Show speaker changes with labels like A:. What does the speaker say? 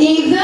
A: Even